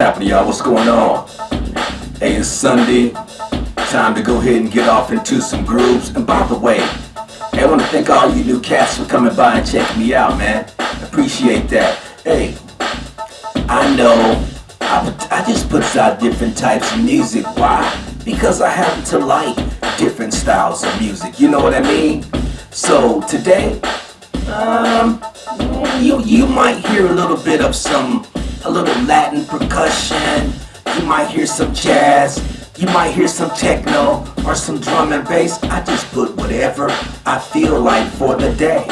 happening, y'all? What's going on? Hey, it's Sunday. Time to go ahead and get off into some grooves. And by the way, hey, I want to thank all you new cats for coming by and checking me out, man. Appreciate that. Hey, I know I, I just puts out different types of music. Why? Because I happen to like different styles of music. You know what I mean? So today, um, you you might hear a little bit of some a little Latin percussion. You might hear some jazz. You might hear some techno or some drum and bass. I just put whatever I feel like for the day.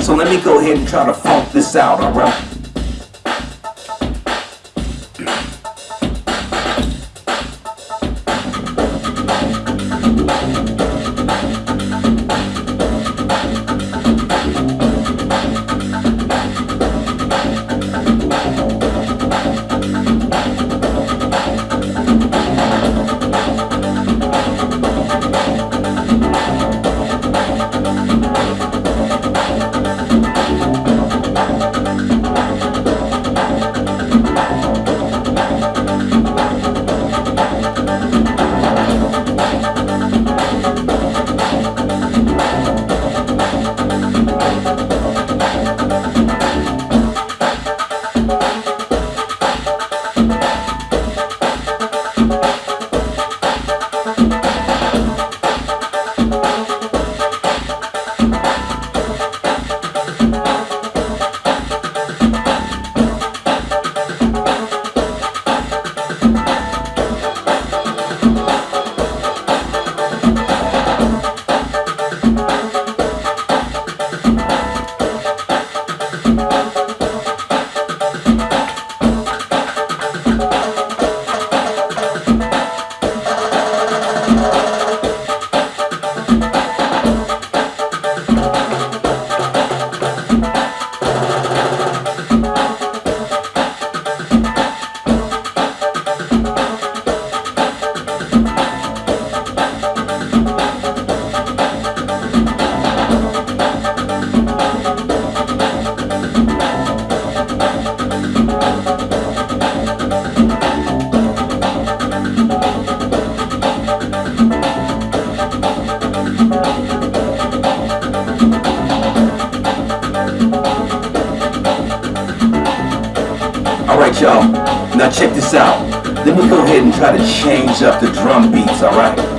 So let me go ahead and try to funk this out, alright? Y'all, now check this out. Let me go ahead and try to change up the drum beats, alright?